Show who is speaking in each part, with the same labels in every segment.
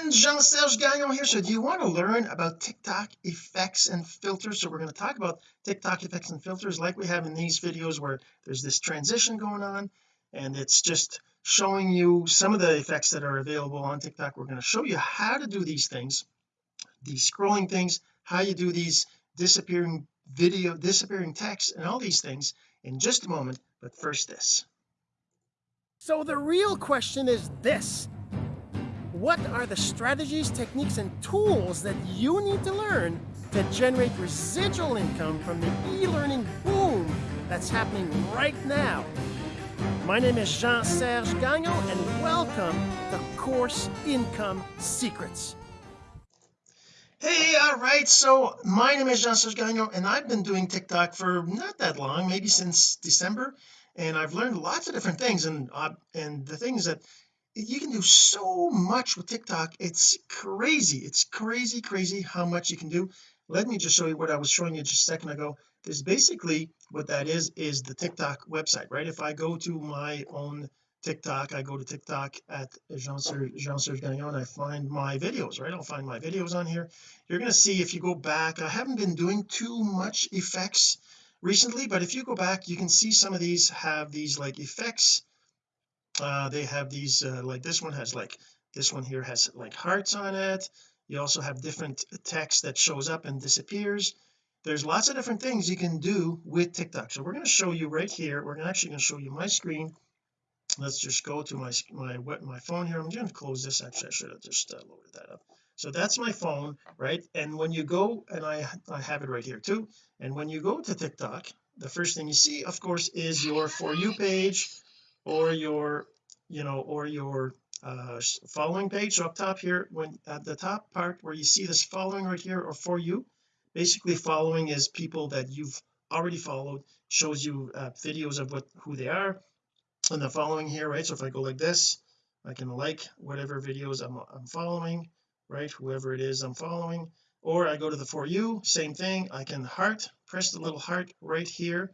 Speaker 1: friend Jean-Serge Gagnon here. So do you want to learn about TikTok effects and filters? So we're going to talk about TikTok effects and filters like we have in these videos where there's this transition going on and it's just showing you some of the effects that are available on TikTok. We're going to show you how to do these things these scrolling things how you do these disappearing video disappearing text and all these things in just a moment. But first this.
Speaker 2: So the real question is this what are the strategies, techniques, and tools that you need to learn to generate residual income from the e-learning boom that's happening right now? My name is Jean-Serge Gagnon, and welcome to Course Income Secrets.
Speaker 1: Hey, all right. So my name is Jean-Serge Gagnon, and I've been doing TikTok for not that long, maybe since December, and I've learned lots of different things. And uh, and the things that you can do so much with TikTok. It's crazy. It's crazy crazy how much you can do. Let me just show you what I was showing you just a second ago. This basically what that is is the TikTok website right? If I go to my own TikTok I go to TikTok at Jean-Serge Jean Gagnon I find my videos right? I'll find my videos on here. You're going to see if you go back I haven't been doing too much effects recently but if you go back you can see some of these have these like effects uh they have these uh, like this one has like this one here has like hearts on it. You also have different text that shows up and disappears. There's lots of different things you can do with TikTok. So we're going to show you right here. We're actually going to show you my screen. Let's just go to my my my phone here. I'm going to close this. Actually I should have just uh, loaded that up. So that's my phone right? And when you go and I I have it right here too. And when you go to TikTok the first thing you see of course is your for you page or your you know or your uh following page so up top here when at the top part where you see this following right here or for you basically following is people that you've already followed shows you uh, videos of what who they are. And the following here right so if I go like this I can like whatever videos I'm, I'm following right whoever it is I'm following. Or I go to the for you same thing I can heart press the little heart right here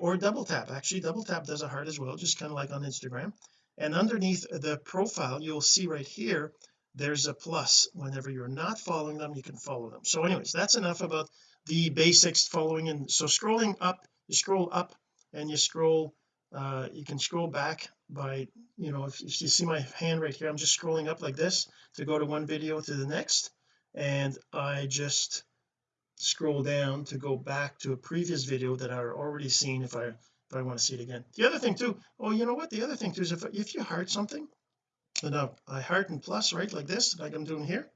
Speaker 1: or double tap. Actually double tap does a heart as well just kind of like on Instagram. And underneath the profile you'll see right here there's a plus. Whenever you're not following them you can follow them. So anyways that's enough about the basics following and so scrolling up you scroll up and you scroll uh you can scroll back by you know if, if you see my hand right here I'm just scrolling up like this to go to one video to the next. And I just scroll down to go back to a previous video that I've already seen if I if I want to see it again. The other thing too oh you know what? The other thing too is if, if you heart something now I heart and plus right like this like I'm doing here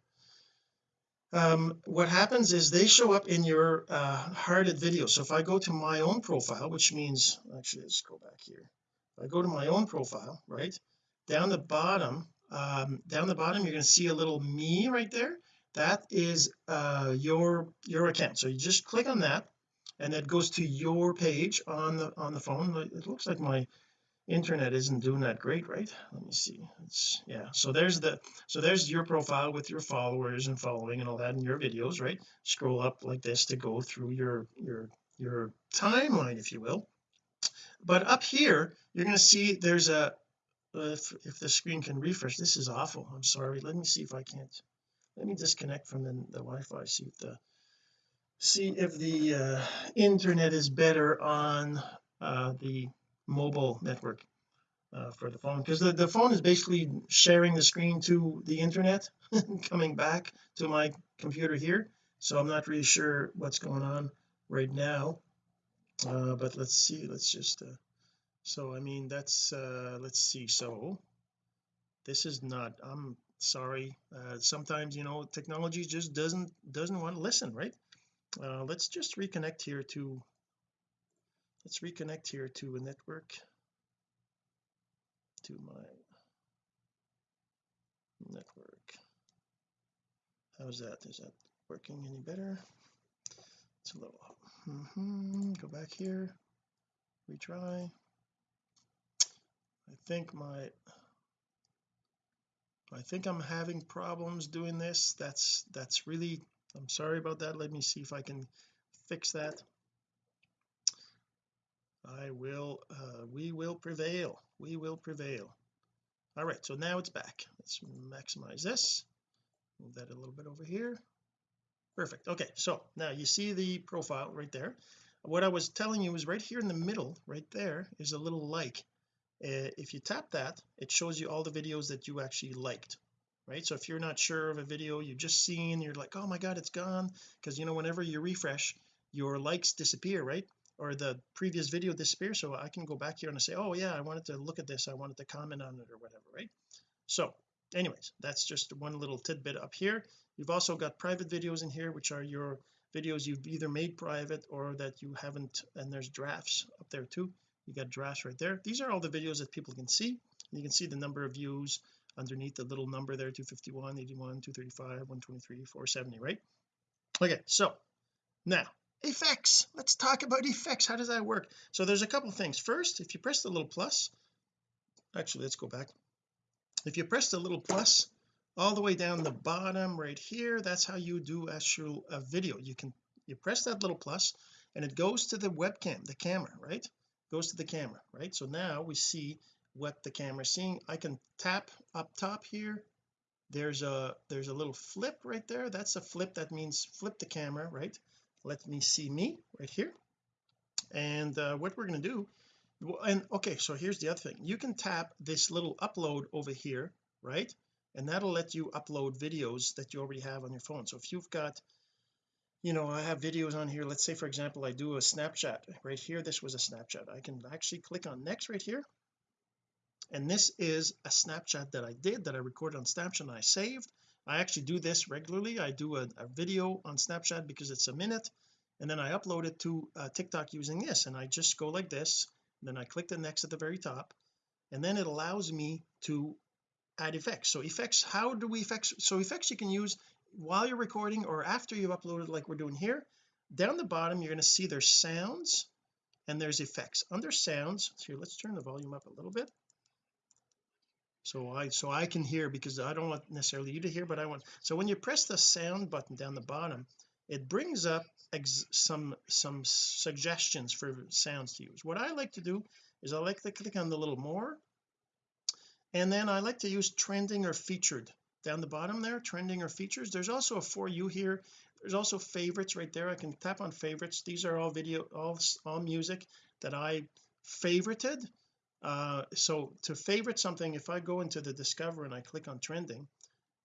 Speaker 1: um what happens is they show up in your uh hearted video. So if I go to my own profile which means actually let's go back here. If I go to my own profile right down the bottom um down the bottom you're going to see a little me right there that is uh your your account. So you just click on that and that goes to your page on the on the phone. It looks like my internet isn't doing that great right? Let me see. It's yeah. So there's the so there's your profile with your followers and following and all that in your videos right? Scroll up like this to go through your your your timeline if you will. But up here you're going to see there's a if, if the screen can refresh. This is awful. I'm sorry. Let me see if I can't let me disconnect from the, the Wi-Fi see if the see if the uh, internet is better on uh, the mobile network uh, for the phone. Because the, the phone is basically sharing the screen to the internet coming back to my computer here. So I'm not really sure what's going on right now. Uh, but let's see let's just uh, so I mean that's uh let's see. So this is not I'm sorry uh, sometimes you know technology just doesn't doesn't want to listen right? Uh, let's just reconnect here to let's reconnect here to a network. To my network. How's that? Is that working any better? It's a little mm -hmm. go back here. Retry. I think my I think I'm having problems doing this. That's that's really I'm sorry about that. Let me see if I can fix that. I will uh, we will prevail. We will prevail. All right so now it's back. Let's maximize this. Move that a little bit over here. Perfect. Okay so now you see the profile right there. What I was telling you is right here in the middle right there is a little like uh, if you tap that it shows you all the videos that you actually liked right? So if you're not sure of a video you just seen you're like oh my god it's gone because you know whenever you refresh your likes disappear right? Or the previous video disappears so I can go back here and say oh yeah I wanted to look at this I wanted to comment on it or whatever right? So anyways that's just one little tidbit up here. You've also got private videos in here which are your videos you've either made private or that you haven't and there's drafts up there too you got drafts right there. These are all the videos that people can see. You can see the number of views underneath the little number there 251 81 235 123 470 right? Okay so now effects. Let's talk about effects. How does that work? So there's a couple things. First if you press the little plus actually let's go back. If you press the little plus all the way down the bottom right here that's how you do actual a video. You can you press that little plus and it goes to the webcam the camera right goes to the camera right? So now we see what the camera is seeing. I can tap up top here. There's a there's a little flip right there. That's a flip. That means flip the camera right? Let me see me right here. And uh, what we're going to do and okay so here's the other thing. You can tap this little upload over here right? And that'll let you upload videos that you already have on your phone. So if you've got you know I have videos on here. Let's say for example I do a Snapchat. Right here this was a Snapchat. I can actually click on next right here. And this is a Snapchat that I did that I recorded on Snapchat and I saved. I actually do this regularly. I do a, a video on Snapchat because it's a minute and then I upload it to uh, TikTok using this. And I just go like this then I click the next at the very top and then it allows me to add effects. So effects how do we effects so effects you can use while you're recording or after you've uploaded like we're doing here down the bottom you're going to see there's sounds and there's effects. Under sounds here let's turn the volume up a little bit. So I so I can hear because I don't want necessarily you to hear but I want so when you press the sound button down the bottom it brings up some some suggestions for sounds to use. What I like to do is I like to click on the little more and then I like to use trending or featured down the bottom there trending or features. There's also a for you here. There's also favorites right there. I can tap on favorites. These are all video all all music that I favorited. Uh so to favorite something if I go into the discover and I click on trending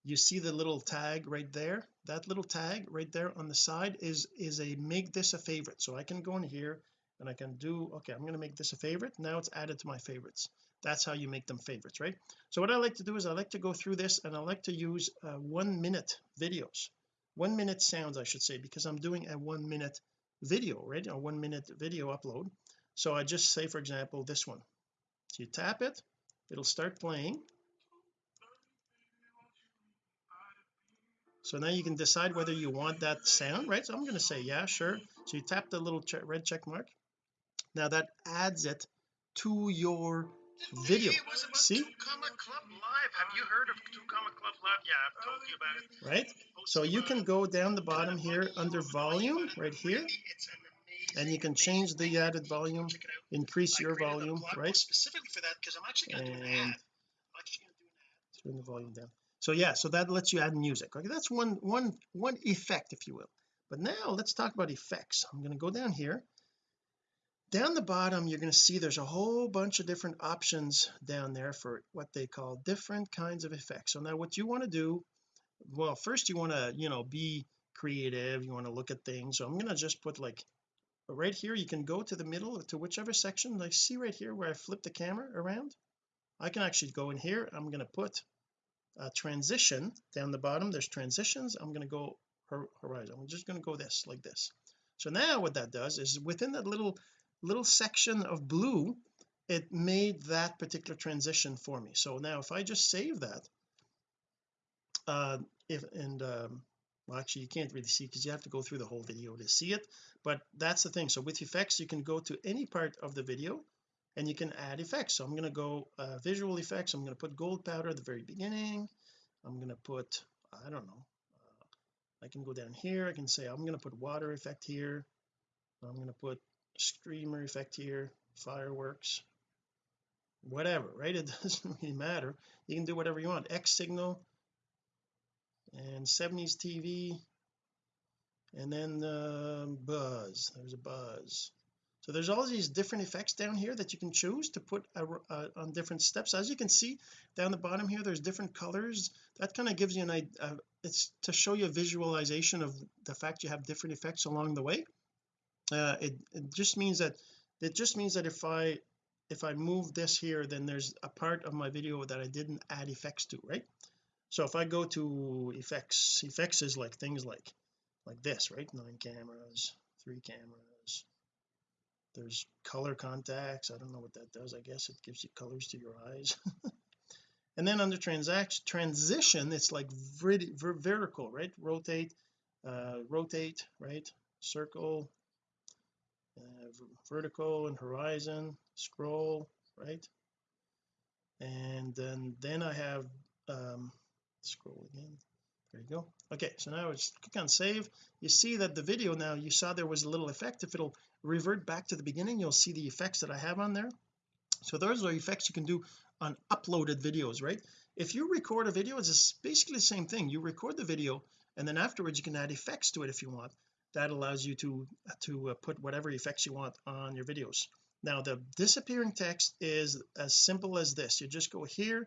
Speaker 1: you see the little tag right there. That little tag right there on the side is is a make this a favorite. So I can go in here and I can do okay I'm going to make this a favorite. Now it's added to my favorites. That's how you make them favorites right? So what I like to do is I like to go through this and I like to use uh, one minute videos. One minute sounds I should say because I'm doing a one minute video right? A one minute video upload. So I just say for example this one. So you tap it it'll start playing. So now you can decide whether you want that sound right? So I'm going to say yeah sure. So you tap the little red check mark now that adds it to your video. See? Have you heard of Two Club Live? Yeah I've told you about it. Right? So you can go down the bottom here under volume right here and you can change the added volume increase your volume right? specifically for that because I'm actually going to do an ad. Turn the volume down. So yeah so that lets you add music. Okay that's one one one effect if you will. But now let's talk about effects. I'm going to go down here down the bottom you're going to see there's a whole bunch of different options down there for what they call different kinds of effects. So now what you want to do well first you want to you know be creative you want to look at things. So I'm going to just put like right here you can go to the middle to whichever section. Like see right here where I flip the camera around? I can actually go in here. I'm going to put a transition down the bottom. There's transitions. I'm going to go horizon. I'm just going to go this like this. So now what that does is within that little little section of blue it made that particular transition for me. So now if I just save that uh if and um well actually you can't really see because you have to go through the whole video to see it but that's the thing. So with effects you can go to any part of the video and you can add effects. So I'm going to go uh, visual effects. I'm going to put gold powder at the very beginning. I'm going to put I don't know uh, I can go down here. I can say I'm going to put water effect here. I'm going to put streamer effect here fireworks whatever right? It doesn't really matter. You can do whatever you want. X signal and 70s TV and then uh, buzz. There's a buzz. So there's all these different effects down here that you can choose to put a, a, on different steps. As you can see down the bottom here there's different colors. That kind of gives you an idea uh, it's to show you a visualization of the fact you have different effects along the way uh, it, it just means that it just means that if I if I move this here then there's a part of my video that I didn't add effects to right? So if I go to effects effects is like things like like this right? Nine cameras three cameras. There's color contacts. I don't know what that does. I guess it gives you colors to your eyes. And then under transaction transition it's like vertical right? Rotate uh rotate right? Circle uh, vertical and horizon scroll right? And then then I have um scroll again. There you go. Okay so now I just click on save. You see that the video now you saw there was a little effect. If it'll revert back to the beginning you'll see the effects that I have on there. So those are effects you can do on uploaded videos right? If you record a video it's basically the same thing. You record the video and then afterwards you can add effects to it if you want that allows you to to uh, put whatever effects you want on your videos. Now the disappearing text is as simple as this. You just go here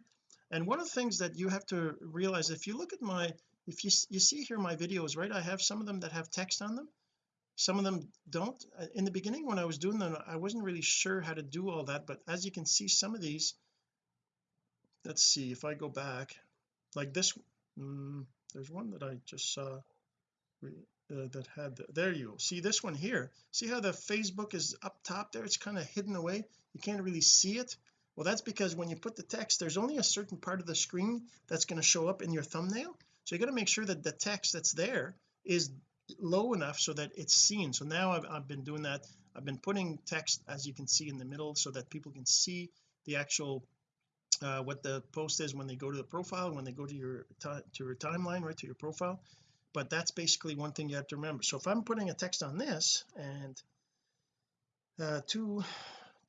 Speaker 1: and one of the things that you have to realize if you look at my if you you see here my videos right I have some of them that have text on them. Some of them don't. Uh, in the beginning when I was doing them I wasn't really sure how to do all that but as you can see some of these let's see if I go back like this mm, there's one that I just saw uh, that had the, there you see this one here? See how the Facebook is up top there? It's kind of hidden away. You can't really see it. Well that's because when you put the text there's only a certain part of the screen that's going to show up in your thumbnail. So you got to make sure that the text that's there is low enough so that it's seen. So now I've, I've been doing that. I've been putting text as you can see in the middle so that people can see the actual uh, what the post is when they go to the profile when they go to your to your timeline right to your profile but that's basically one thing you have to remember. So if I'm putting a text on this and uh two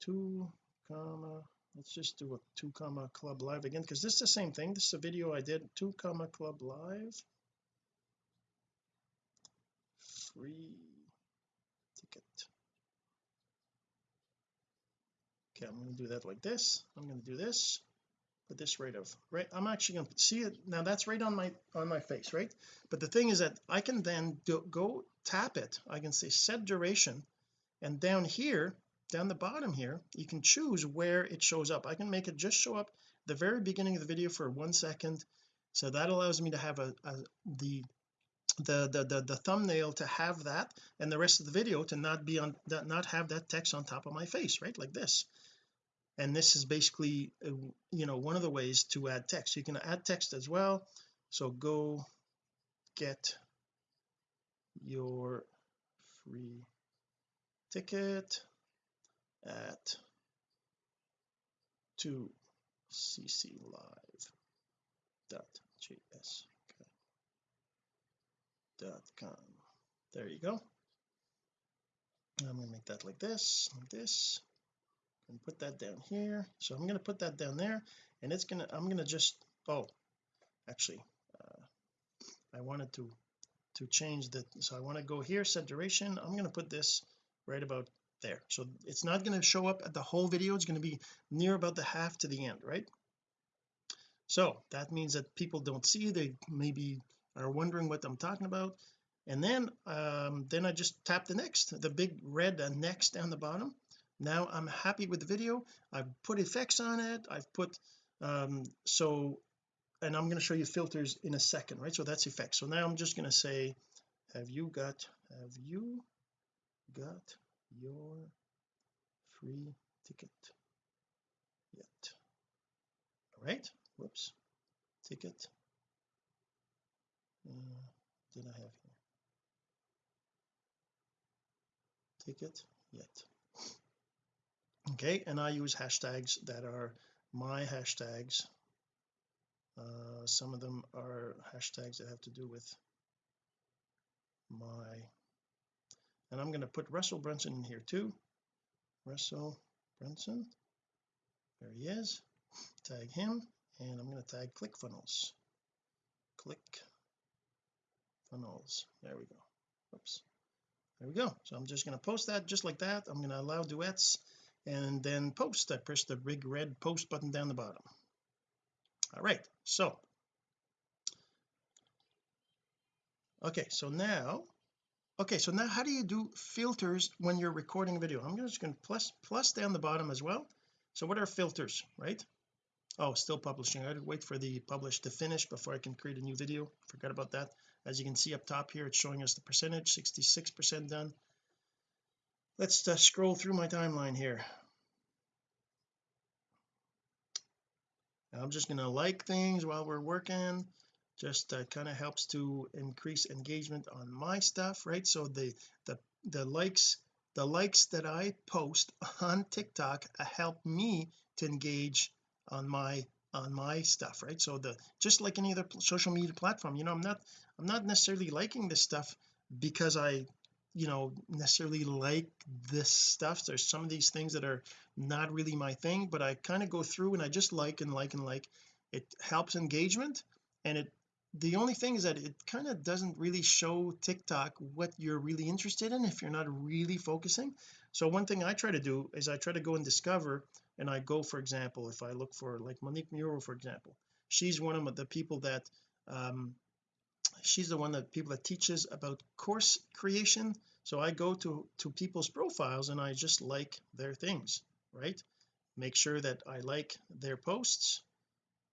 Speaker 1: two comma let's just do a two comma club live again because this is the same thing. This is a video I did two comma club live. Free ticket. Okay I'm going to do that like this. I'm going to do this put this right of right I'm actually going to see it now that's right on my on my face right? But the thing is that I can then do, go tap it. I can say set duration and down here down the bottom here you can choose where it shows up. I can make it just show up the very beginning of the video for one second. So that allows me to have a, a the the, the the the thumbnail to have that and the rest of the video to not be on that not have that text on top of my face right like this and this is basically uh, you know one of the ways to add text. You can add text as well. So go get your free ticket at 2 cc live dot com. There you go. I'm to make that like this like this and put that down here. So I'm going to put that down there and it's gonna I'm going to just oh actually uh, I wanted to to change the so I want to go here set duration I'm going to put this right about there. So it's not going to show up at the whole video. It's going to be near about the half to the end right? So that means that people don't see. They maybe are wondering what I'm talking about. And then um then I just tap the next the big red uh, next down the bottom now I'm happy with the video. I've put effects on it. I've put um so and I'm going to show you filters in a second right? So that's effects. So now I'm just going to say have you got have you got your free ticket yet? All right. Whoops. Ticket. Uh, did I have here? Ticket yet okay and I use hashtags that are my hashtags. Uh, some of them are hashtags that have to do with my and I'm going to put Russell Brunson in here too. Russell Brunson there he is. Tag him and I'm going to tag ClickFunnels click funnels there we go. Oops there we go. So I'm just going to post that just like that. I'm going to allow duets and then post. I press the big red post button down the bottom. All right so. Okay so now okay so now how do you do filters when you're recording a video? I'm just going to plus plus down the bottom as well. So what are filters right? Oh still publishing. I gotta wait for the publish to finish before I can create a new video. Forgot about that. As you can see up top here it's showing us the percentage 66 percent done. Let's uh, scroll through my timeline here I'm just to like things while we're working just uh, kind of helps to increase engagement on my stuff right? So the the the likes the likes that I post on TikTok help me to engage on my on my stuff right? So the just like any other social media platform you know I'm not I'm not necessarily liking this stuff because I you know necessarily like this stuff. There's some of these things that are not really my thing but I kind of go through and I just like and like and like. It helps engagement and it the only thing is that it kind of doesn't really show TikTok what you're really interested in if you're not really focusing. So one thing I try to do is I try to go and discover and I go for example if I look for like Monique Muro for example she's one of the people that um she's the one that people that teaches about course creation so I go to to people's profiles and I just like their things right? Make sure that I like their posts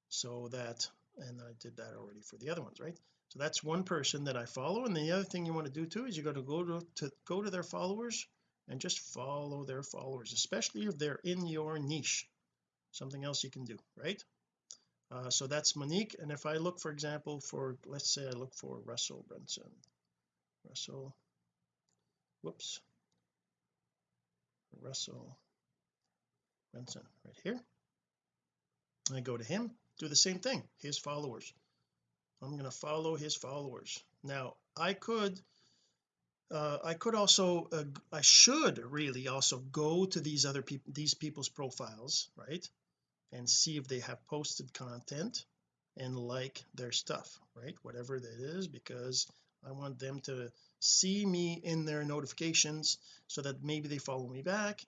Speaker 1: so that and I did that already for the other ones right? So that's one person that I follow. And the other thing you want to do too is you got to go to, to go to their followers and just follow their followers especially if they're in your niche. Something else you can do right? Uh, so that's Monique. And if I look for example for let's say I look for Russell Brunson. Russell whoops. Russell Brunson right here. I go to him do the same thing his followers. I'm going to follow his followers. Now I could uh, I could also uh, I should really also go to these other people these people's profiles right and see if they have posted content and like their stuff right whatever that is because I want them to see me in their notifications so that maybe they follow me back.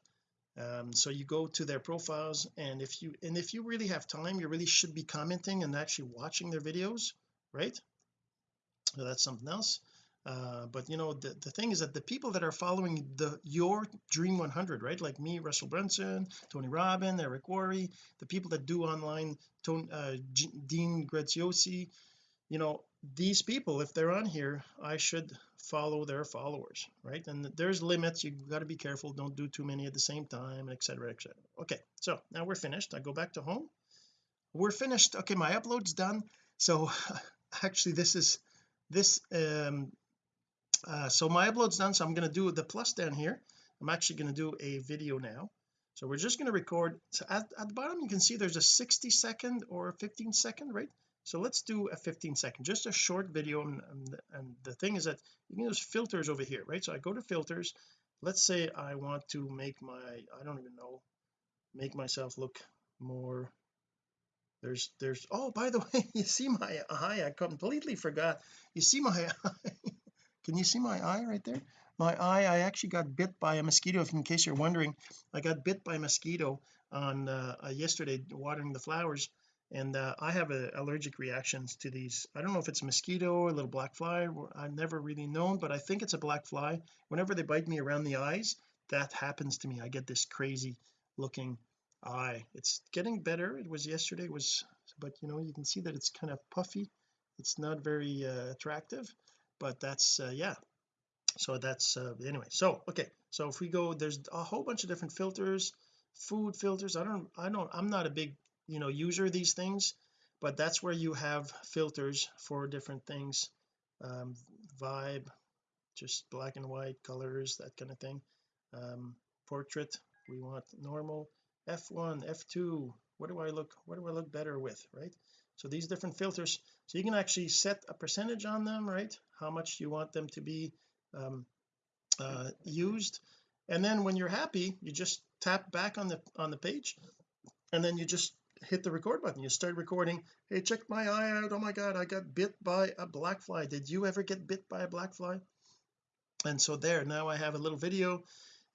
Speaker 1: Um, so you go to their profiles and if you and if you really have time you really should be commenting and actually watching their videos right? So that's something else. Uh, but you know the, the thing is that the people that are following the your dream 100 right? Like me Russell Brunson Tony Robbins Eric Worre the people that do online Tony, uh, Dean Graziosi you know these people if they're on here I should follow their followers right? And there's limits You've got to be careful don't do too many at the same time etc etc okay so now we're finished I go back to home. We're finished okay my upload's done so actually this is this um uh, so my upload's done so I'm going to do the plus down here. I'm actually going to do a video now. So we're just going to record so at, at the bottom you can see there's a 60 second or 15 second right so let's do a 15 second just a short video and, and, and the thing is that you can use filters over here right? So I go to filters. Let's say I want to make my I don't even know make myself look more there's there's oh by the way you see my eye? I completely forgot. You see my eye? Can you see my eye right there? My eye I actually got bit by a mosquito if in case you're wondering. I got bit by a mosquito on uh, yesterday watering the flowers and uh, I have a, allergic reactions to these. I don't know if it's a mosquito or a little black fly I've never really known but I think it's a black fly. Whenever they bite me around the eyes that happens to me. I get this crazy looking eye. It's getting better. It was yesterday it was but you know you can see that it's kind of puffy. It's not very uh, attractive but that's uh, yeah. So that's uh, anyway so okay. So if we go there's a whole bunch of different filters food filters. I don't I don't I'm not a big you know user these things but that's where you have filters for different things um, vibe just black and white colors that kind of thing. Um, portrait we want normal. F1 f2 what do I look what do I look better with right? So these different filters so you can actually set a percentage on them right? How much you want them to be um, uh, used. And then when you're happy you just tap back on the on the page and then you just hit the record button. You start recording hey check my eye out. Oh my god I got bit by a black fly. Did you ever get bit by a black fly? And so there now I have a little video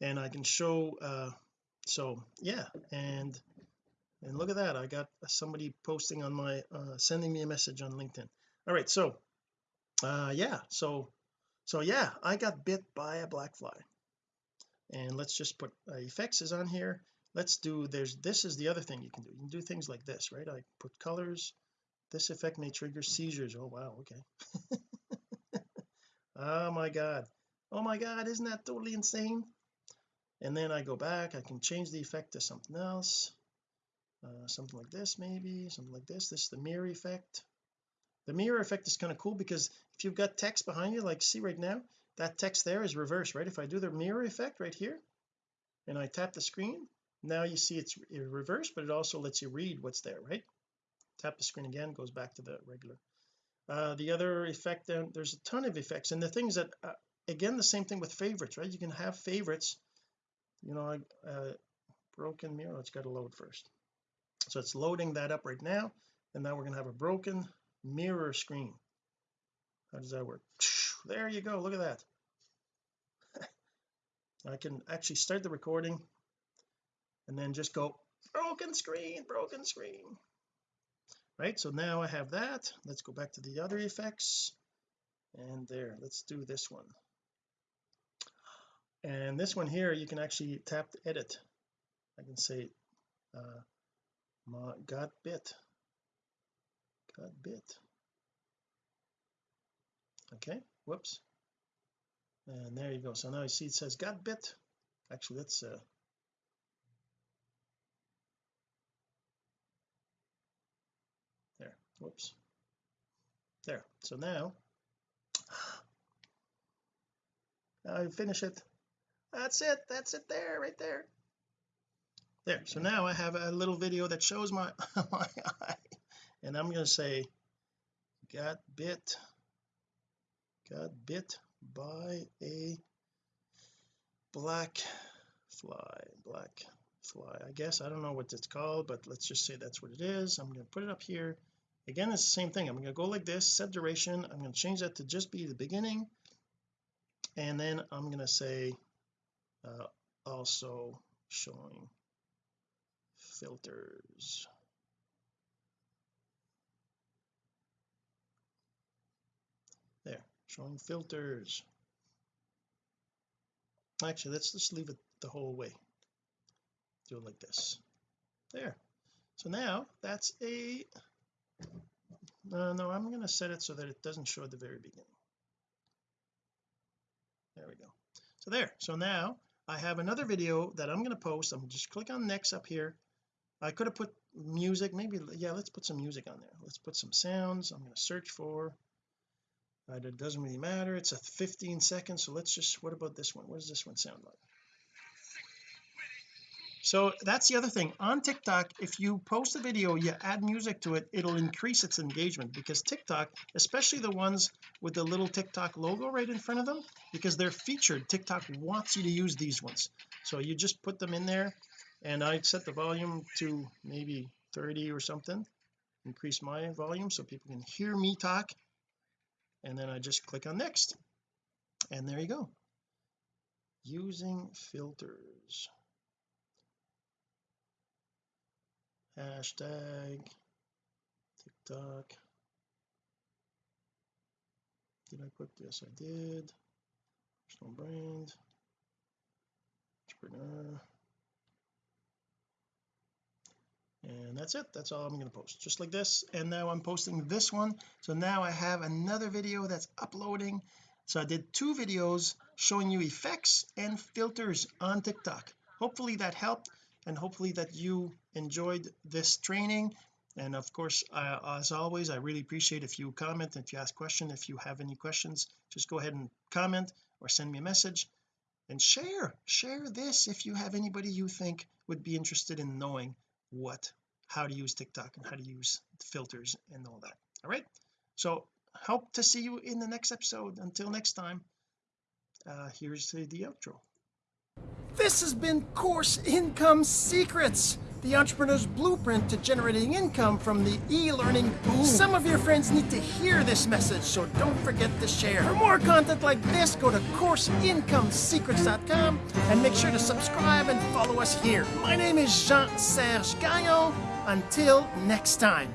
Speaker 1: and I can show uh so yeah and and look at that. I got somebody posting on my uh sending me a message on LinkedIn. All right so uh yeah so so yeah I got bit by a black fly. And let's just put uh, effects is on here let's do there's this is the other thing you can do. You can do things like this right? I put colors this effect may trigger seizures. Oh wow okay. Oh my god. Oh my god isn't that totally insane? And then I go back I can change the effect to something else. Uh, something like this maybe something like this. This is the mirror effect. The mirror effect is kind of cool because if you've got text behind you like see right now that text there is reversed right? If I do the mirror effect right here and I tap the screen now you see it's reversed but it also lets you read what's there right? Tap the screen again goes back to the regular. Uh the other effect then there's a ton of effects and the things that uh, again the same thing with favorites right? You can have favorites you know uh broken mirror it's got to load first. So it's loading that up right now and now we're going to have a broken mirror screen. How does that work? There you go look at that. I can actually start the recording and then just go broken screen broken screen. Right so now I have that. Let's go back to the other effects. And there let's do this one. And this one here you can actually tap to edit. I can say uh got bit. Got bit. Okay whoops. And there you go. So now you see it says got bit. Actually let's uh there whoops. There. So now I finish it. That's it. That's it there right there. There. So now I have a little video that shows my my eye. And I'm going to say got bit got bit by a black fly. Black fly. I guess I don't know what it's called but let's just say that's what it is. I'm going to put it up here again it's the same thing. I'm going to go like this set duration. I'm going to change that to just be the beginning. And then I'm going to say uh, also showing filters. There showing filters. Actually let's just leave it the whole way. Do it like this. There. So now that's a uh, no I'm going to set it so that it doesn't show at the very beginning. There we go. So there so now I have another video that I'm going to post. I'm just click on next up here. I could have put music maybe yeah let's put some music on there. Let's put some sounds I'm going to search for. Uh, it doesn't really matter. It's a 15 seconds so let's just what about this one? What does this one sound like so that's the other thing. On TikTok if you post a video you add music to it it'll increase its engagement because TikTok especially the ones with the little TikTok logo right in front of them because they're featured. TikTok wants you to use these ones. So you just put them in there and I set the volume to maybe 30 or something increase my volume so people can hear me talk and then I just click on next. And there you go. Using filters hashtag TikTok. Did I put this I did. Personal brand. Entrepreneur. And that's it. That's all I'm going to post. Just like this. And now I'm posting this one. So now I have another video that's uploading. So I did two videos showing you effects and filters on TikTok. Hopefully that helped and hopefully that you enjoyed this training. And of course uh, as always I really appreciate if you comment if you ask questions if you have any questions just go ahead and comment or send me a message and share share this if you have anybody you think would be interested in knowing what how to use TikTok and how to use filters and all that. All right? So hope to see you in the next episode. Until next time uh here's the, the outro
Speaker 2: this has been Course Income Secrets
Speaker 1: the entrepreneur's blueprint to generating income from the e-learning boom. Some of your friends need to hear this message, so don't forget to share. For more content like this, go to CourseIncomeSecrets.com and make sure to subscribe and follow us here. My name is Jean-Serge Gagnon. Until next time.